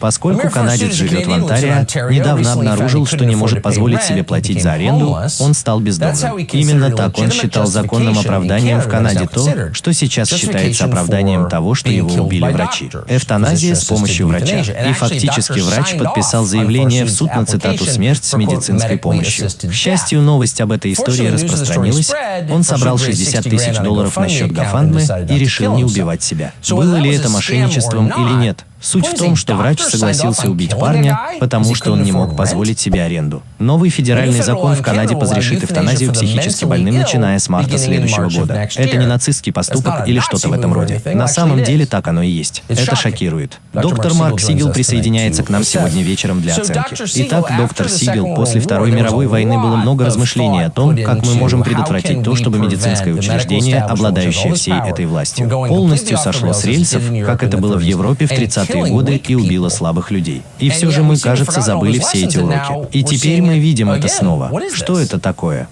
Поскольку канадец живет в Онтарио, недавно обнаружил, что не может позволить себе платить за аренду, он стал бездомным. Именно так он считал законным оправданием в Канаде то, что сейчас считается оправданием того, что его убили врачи. Эвтаназия с помощью врача. И фактически врач подписал заявление в суд на цитату «смерть с медицинской помощью». К счастью, новость об этой истории распространилась. Он собрал 60 тысяч долларов на счет Гафандмы и решил не убивать себя. Было ли это мошенничеством или нет? Суть в том, что врач согласился убить парня, потому что он не мог позволить себе аренду. Новый федеральный закон в Канаде разрешит эвтаназию психически больным, начиная с марта следующего года. Это не нацистский поступок или что-то в этом роде. На самом деле так оно и есть. Это шокирует. Доктор Марк Сигел присоединяется к нам сегодня вечером для оценки. Итак, доктор Сигел, после Второй мировой войны было много размышлений о том, как мы можем предотвратить то, чтобы медицинское учреждение, обладающее всей этой властью, полностью сошло с рельсов, как это было в Европе в 30 30-е годы и убила слабых людей. И все же мы, кажется, забыли все эти уроки. И теперь мы видим это снова. Что это такое?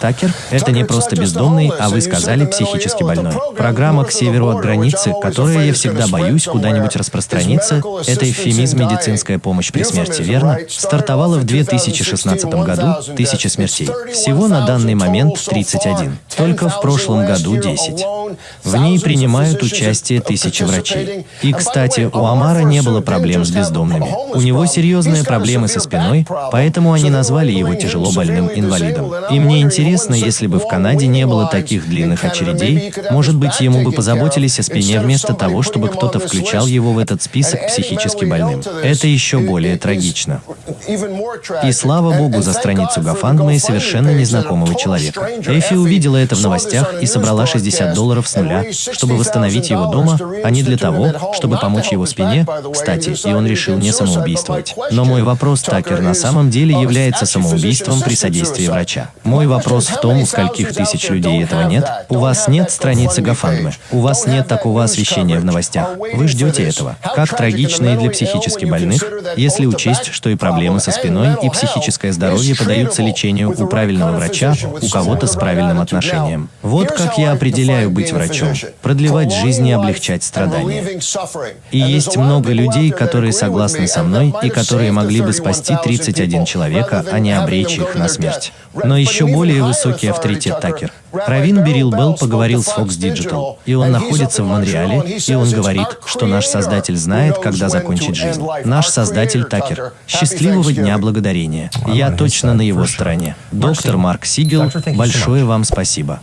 Такер – это не просто бездомный, а вы сказали психически больной. Программа «К северу от границы», которая я всегда боюсь куда-нибудь распространиться, это эвфемизм «медицинская помощь при смерти», верно? Стартовала в 2016 году, тысяча смертей. Всего на данный момент 31. Только в прошлом году 10. В ней принимают участие тысячи врачей. И, кстати, у Амара не было проблем с бездомными. У него серьезные проблемы со спиной, поэтому они назвали его тяжело больным инвалидом. И мне интересно, если бы в Канаде не было таких длинных очередей, может быть, ему бы позаботились о спине вместо того, чтобы кто-то включал его в этот список психически больным. Это еще более трагично. И слава богу за страницу Гафандма и совершенно незнакомого человека. Эфи увидела это в новостях и собрала 60 долларов с нуля, чтобы восстановить его дома, а не для того, чтобы помочь его спине. Кстати, и он решил не самоубийствовать. Но мой вопрос, Такер, на самом деле является самоубийством при содействии врача. Мой вопрос в том, у скольких тысяч людей этого нет. У вас нет страницы Гафандмы. У вас нет такого освещения в новостях. Вы ждете этого. Как трагично и для психически больных, если учесть, что и проблемы со спиной, и психическое здоровье подаются лечению у правильного врача, у кого-то с правильным отношением. Вот как я определяю быть врачом, продлевать жизнь и облегчать страдания. И есть много людей, которые согласны со мной и которые могли бы спасти 31 человека, а не обречь их на смерть. Но еще более высокий авторитет Такер. Равин Берил Белл поговорил с Fox Digital, и он находится в Монреале, и он говорит, что наш Создатель знает, когда закончить жизнь. Наш Создатель Такер. Счастливого Дня Благодарения. Я точно на его стороне. Доктор Марк Сигел, большое вам спасибо.